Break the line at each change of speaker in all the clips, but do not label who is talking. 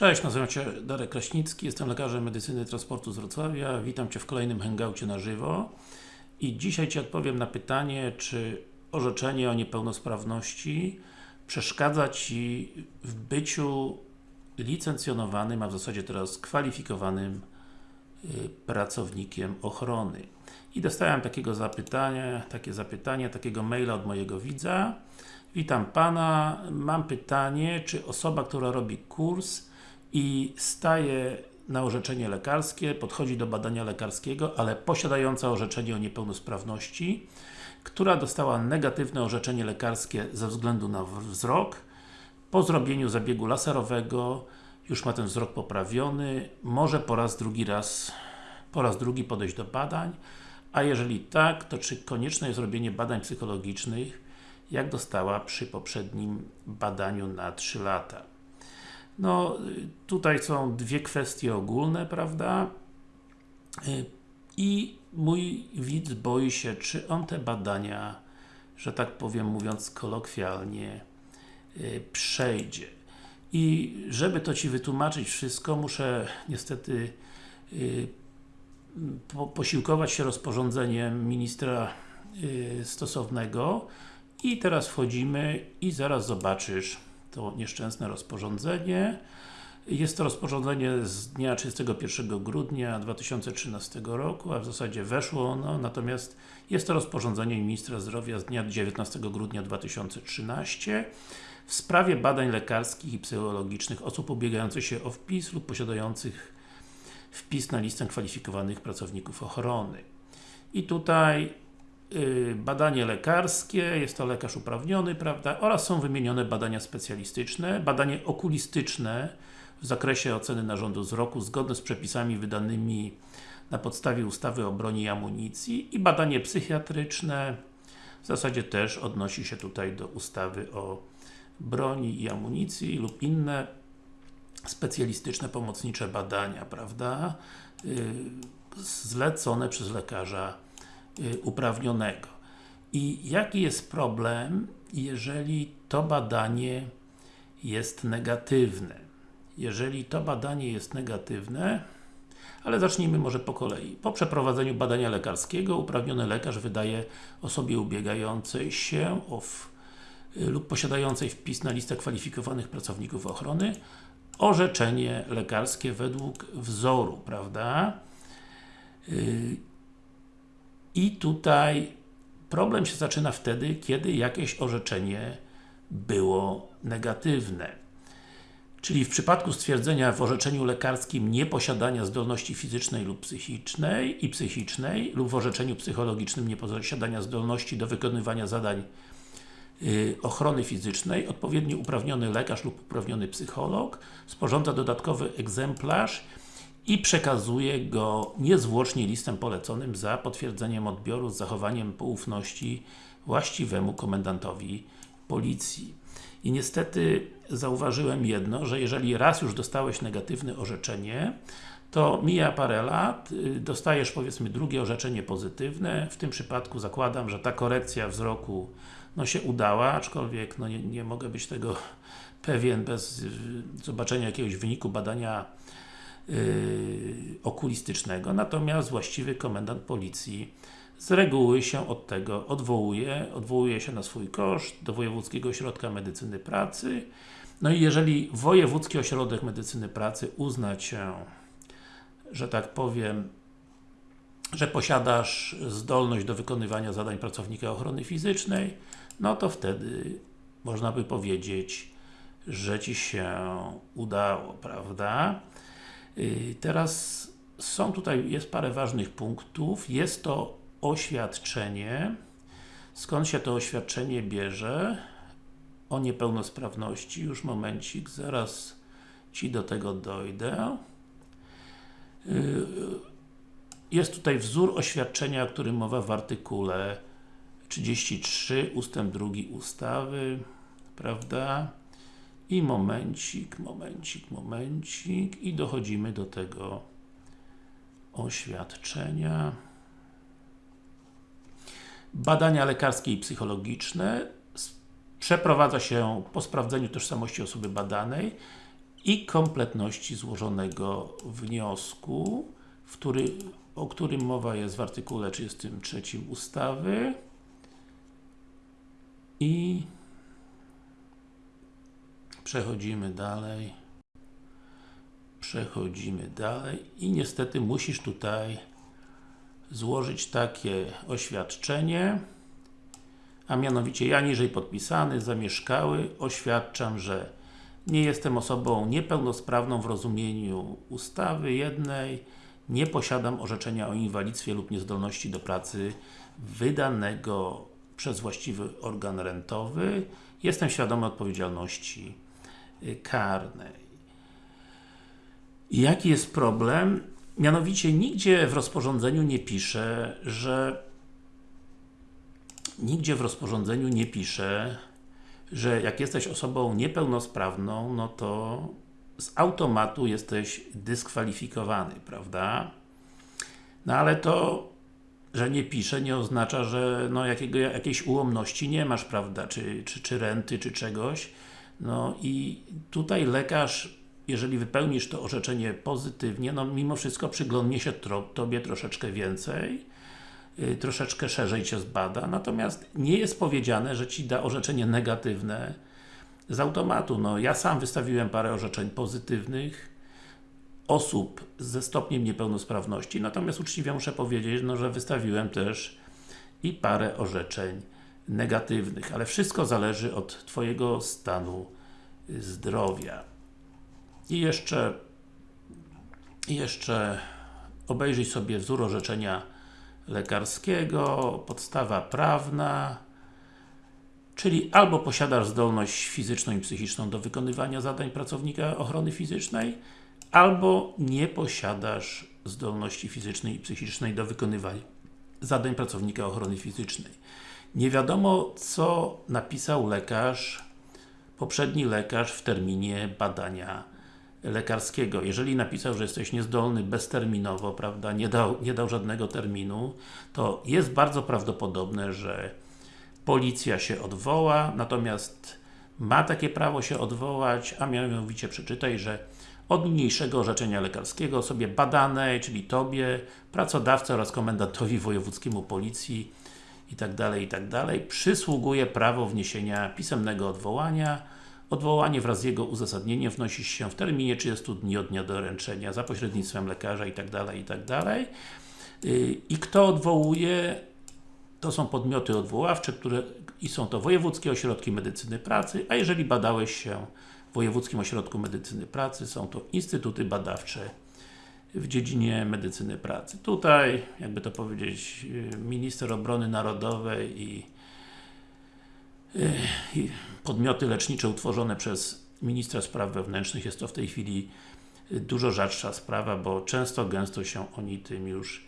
Cześć, nazywam się Darek Kraśnicki, jestem lekarzem medycyny transportu z Wrocławia. Witam Cię w kolejnym hangoucie na żywo. I dzisiaj Ci odpowiem na pytanie, czy orzeczenie o niepełnosprawności przeszkadza Ci w byciu licencjonowanym, a w zasadzie teraz kwalifikowanym y, pracownikiem ochrony. I dostałem takiego zapytania, takie zapytanie, takiego maila od mojego widza. Witam Pana, mam pytanie, czy osoba, która robi kurs i staje na orzeczenie lekarskie, podchodzi do badania lekarskiego, ale posiadająca orzeczenie o niepełnosprawności, która dostała negatywne orzeczenie lekarskie ze względu na wzrok, po zrobieniu zabiegu laserowego już ma ten wzrok poprawiony, może po raz drugi raz, po raz drugi podejść do badań, a jeżeli tak, to czy konieczne jest robienie badań psychologicznych, jak dostała przy poprzednim badaniu na 3 lata. No, tutaj są dwie kwestie ogólne, prawda? Y, I mój widz boi się, czy on te badania, że tak powiem, mówiąc kolokwialnie, y, przejdzie. I żeby to Ci wytłumaczyć wszystko, muszę niestety y, po, posiłkować się rozporządzeniem ministra stosownego i teraz wchodzimy i zaraz zobaczysz to nieszczęsne rozporządzenie. Jest to rozporządzenie z dnia 31 grudnia 2013 roku, a w zasadzie weszło ono, natomiast jest to rozporządzenie Ministra Zdrowia z dnia 19 grudnia 2013 w sprawie badań lekarskich i psychologicznych osób ubiegających się o wpis lub posiadających wpis na listę kwalifikowanych pracowników ochrony. I tutaj badanie lekarskie, jest to lekarz uprawniony, prawda, oraz są wymienione badania specjalistyczne, badanie okulistyczne w zakresie oceny narządu wzroku zgodne z przepisami wydanymi na podstawie ustawy o broni i amunicji i badanie psychiatryczne. W zasadzie też odnosi się tutaj do ustawy o broni i amunicji lub inne specjalistyczne, pomocnicze badania, prawda, yy, zlecone przez lekarza Y, uprawnionego. I jaki jest problem, jeżeli to badanie jest negatywne? Jeżeli to badanie jest negatywne, ale zacznijmy może po kolei. Po przeprowadzeniu badania lekarskiego uprawniony lekarz wydaje osobie ubiegającej się y, lub posiadającej wpis na listę kwalifikowanych pracowników ochrony orzeczenie lekarskie według wzoru, prawda? Y, i tutaj problem się zaczyna wtedy, kiedy jakieś orzeczenie było negatywne. Czyli w przypadku stwierdzenia w orzeczeniu lekarskim nieposiadania zdolności fizycznej lub psychicznej i psychicznej lub w orzeczeniu psychologicznym nieposiadania zdolności do wykonywania zadań yy, ochrony fizycznej, odpowiednio uprawniony lekarz lub uprawniony psycholog sporządza dodatkowy egzemplarz i przekazuje go niezwłocznie listem poleconym za potwierdzeniem odbioru z zachowaniem poufności właściwemu komendantowi policji. I niestety zauważyłem jedno, że jeżeli raz już dostałeś negatywne orzeczenie, to mija parę lat, y, dostajesz powiedzmy drugie orzeczenie pozytywne, w tym przypadku zakładam, że ta korekcja wzroku no, się udała, aczkolwiek no, nie, nie mogę być tego pewien bez y, zobaczenia jakiegoś wyniku badania okulistycznego, natomiast właściwy komendant policji z reguły się od tego odwołuje, odwołuje się na swój koszt do Wojewódzkiego Ośrodka Medycyny Pracy. No i jeżeli Wojewódzki Ośrodek Medycyny Pracy uzna Cię, że tak powiem, że posiadasz zdolność do wykonywania zadań pracownika ochrony fizycznej, no to wtedy można by powiedzieć, że Ci się udało, prawda? Y, teraz są tutaj, jest parę ważnych punktów. Jest to oświadczenie. Skąd się to oświadczenie bierze? O niepełnosprawności. Już momencik, zaraz Ci do tego dojdę. Y, jest tutaj wzór oświadczenia, o którym mowa w artykule 33 ustęp 2 ustawy, prawda? I momencik, momencik, momencik i dochodzimy do tego oświadczenia. Badania lekarskie i psychologiczne przeprowadza się po sprawdzeniu tożsamości osoby badanej i kompletności złożonego wniosku, który, o którym mowa jest w artykule 33 ustawy i przechodzimy dalej. Przechodzimy dalej i niestety musisz tutaj złożyć takie oświadczenie a mianowicie ja niżej podpisany, zamieszkały, oświadczam, że nie jestem osobą niepełnosprawną w rozumieniu ustawy jednej, nie posiadam orzeczenia o inwalidztwie lub niezdolności do pracy wydanego przez właściwy organ rentowy, jestem świadomy odpowiedzialności karnej. I jaki jest problem? Mianowicie nigdzie w rozporządzeniu nie pisze, że nigdzie w rozporządzeniu nie pisze, że jak jesteś osobą niepełnosprawną, no to z automatu jesteś dyskwalifikowany, prawda? No ale to, że nie pisze, nie oznacza, że no jakiego, jakiejś ułomności nie masz, prawda? Czy, czy, czy renty, czy czegoś. No i tutaj lekarz, jeżeli wypełnisz to orzeczenie pozytywnie, no mimo wszystko przyglądnie się Tobie troszeczkę więcej Y, troszeczkę szerzej Cię zbada, natomiast nie jest powiedziane, że Ci da orzeczenie negatywne z automatu. No, ja sam wystawiłem parę orzeczeń pozytywnych osób ze stopniem niepełnosprawności, natomiast uczciwie muszę powiedzieć, no, że wystawiłem też i parę orzeczeń negatywnych, ale wszystko zależy od Twojego stanu zdrowia. I jeszcze jeszcze obejrzyj sobie wzór orzeczenia lekarskiego, podstawa prawna, czyli albo posiadasz zdolność fizyczną i psychiczną do wykonywania zadań pracownika ochrony fizycznej, albo nie posiadasz zdolności fizycznej i psychicznej do wykonywania zadań pracownika ochrony fizycznej. Nie wiadomo, co napisał lekarz, poprzedni lekarz w terminie badania lekarskiego. Jeżeli napisał, że jesteś niezdolny bezterminowo, prawda, nie dał, nie dał żadnego terminu, to jest bardzo prawdopodobne, że policja się odwoła, natomiast ma takie prawo się odwołać, a mianowicie przeczytaj, że od niniejszego orzeczenia lekarskiego osobie badanej, czyli Tobie, pracodawcy oraz komendantowi wojewódzkiemu policji i tak dalej, i tak dalej, przysługuje prawo wniesienia pisemnego odwołania Odwołanie wraz z jego uzasadnieniem wnosi się w terminie 30 dni od dnia doręczenia za pośrednictwem lekarza itd. Tak itd. Tak y, I kto odwołuje? To są podmioty odwoławcze, które i są to wojewódzkie ośrodki medycyny pracy, a jeżeli badałeś się w Wojewódzkim Ośrodku Medycyny Pracy, są to instytuty badawcze w dziedzinie medycyny pracy. Tutaj, jakby to powiedzieć, y, minister obrony narodowej i podmioty lecznicze utworzone przez ministra spraw wewnętrznych jest to w tej chwili dużo rzadsza sprawa, bo często, gęsto się oni tym już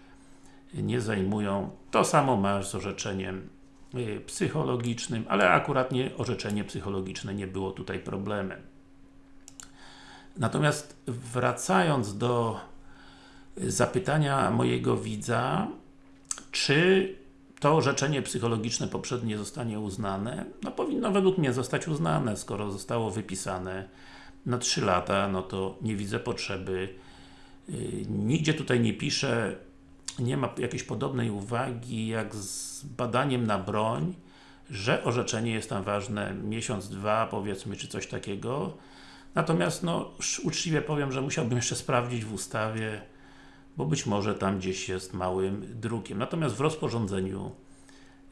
nie zajmują. To samo masz z orzeczeniem y, psychologicznym, ale akurat nie orzeczenie psychologiczne nie było tutaj problemem. Natomiast wracając do zapytania mojego widza, czy to orzeczenie psychologiczne poprzednie zostanie uznane, no powinno według mnie zostać uznane, skoro zostało wypisane na 3 lata, no to nie widzę potrzeby. Yy, nigdzie tutaj nie pisze, nie ma jakiejś podobnej uwagi jak z badaniem na broń, że orzeczenie jest tam ważne miesiąc, dwa powiedzmy, czy coś takiego. Natomiast no, uczciwie powiem, że musiałbym jeszcze sprawdzić w ustawie, bo być może tam gdzieś jest małym drukiem. Natomiast w rozporządzeniu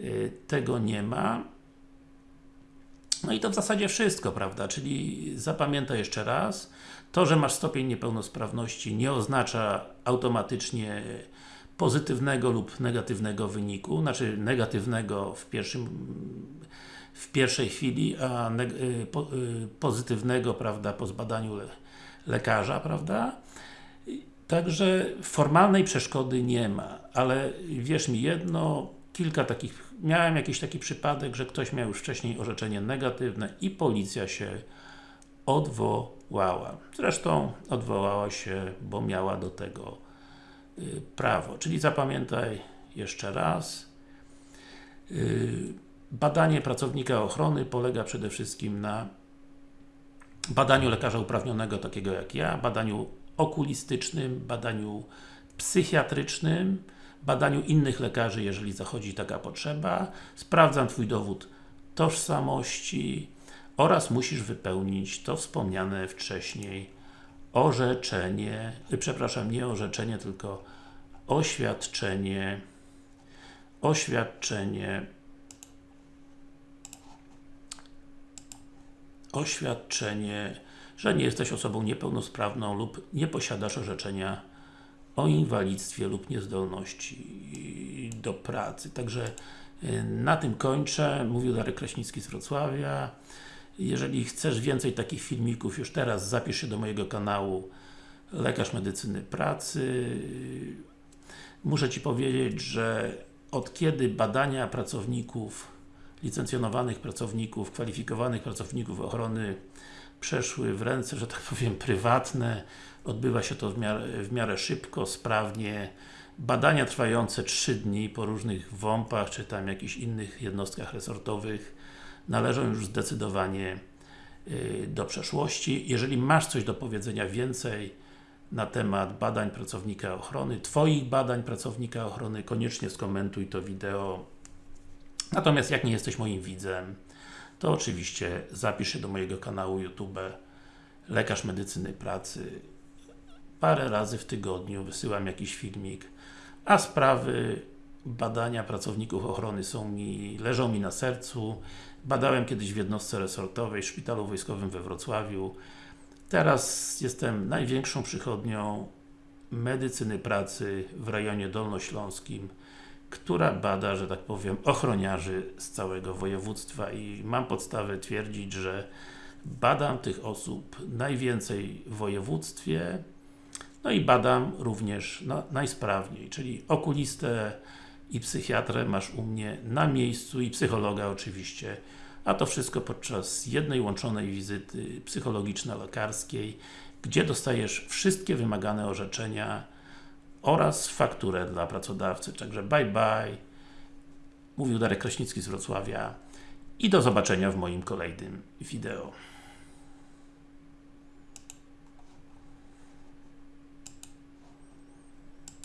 y, tego nie ma. No i to w zasadzie wszystko, prawda? Czyli zapamiętaj jeszcze raz, to, że masz stopień niepełnosprawności nie oznacza automatycznie pozytywnego lub negatywnego wyniku, znaczy negatywnego w pierwszym w pierwszej chwili, a y, y, pozytywnego, prawda, po zbadaniu le, lekarza, prawda? Także formalnej przeszkody nie ma, ale wierz mi jedno, kilka takich, miałem jakiś taki przypadek, że ktoś miał już wcześniej orzeczenie negatywne i policja się odwołała. Zresztą odwołała się, bo miała do tego y, prawo. Czyli zapamiętaj jeszcze raz. Y, badanie pracownika ochrony polega przede wszystkim na badaniu lekarza uprawnionego, takiego jak ja, badaniu okulistycznym, badaniu psychiatrycznym, badaniu innych lekarzy, jeżeli zachodzi taka potrzeba. Sprawdzam Twój dowód tożsamości oraz musisz wypełnić to wspomniane wcześniej orzeczenie, y, przepraszam, nie orzeczenie, tylko oświadczenie oświadczenie oświadczenie, że nie jesteś osobą niepełnosprawną lub nie posiadasz orzeczenia o inwalidztwie lub niezdolności do pracy. Także y, na tym kończę. Mówił Darek Kraśnicki z Wrocławia. Jeżeli chcesz więcej takich filmików, już teraz zapisz się do mojego kanału Lekarz Medycyny Pracy. Muszę Ci powiedzieć, że od kiedy badania pracowników, licencjonowanych pracowników, kwalifikowanych pracowników ochrony przeszły w ręce, że tak powiem, prywatne, odbywa się to w miarę, w miarę szybko, sprawnie. Badania trwające 3 dni po różnych WOMP-ach, czy tam jakichś innych jednostkach resortowych należą już zdecydowanie yy, do przeszłości. Jeżeli masz coś do powiedzenia więcej na temat badań pracownika ochrony, Twoich badań pracownika ochrony, koniecznie skomentuj to wideo. Natomiast jak nie jesteś moim widzem, to oczywiście zapisz się do mojego kanału YouTube Lekarz Medycyny Pracy. Parę razy w tygodniu wysyłam jakiś filmik, a sprawy badania pracowników ochrony są mi, leżą mi na sercu. Badałem kiedyś w jednostce resortowej w Szpitalu Wojskowym we Wrocławiu. Teraz jestem największą przychodnią medycyny pracy w rejonie dolnośląskim, która bada, że tak powiem, ochroniarzy z całego województwa. I mam podstawę twierdzić, że badam tych osób najwięcej w województwie, no i badam również najsprawniej, czyli okulistę i psychiatrę masz u mnie na miejscu i psychologa oczywiście, a to wszystko podczas jednej łączonej wizyty psychologiczno-lekarskiej, gdzie dostajesz wszystkie wymagane orzeczenia oraz fakturę dla pracodawcy. Także bye bye. Mówił Darek Kraśnicki z Wrocławia i do zobaczenia w moim kolejnym wideo.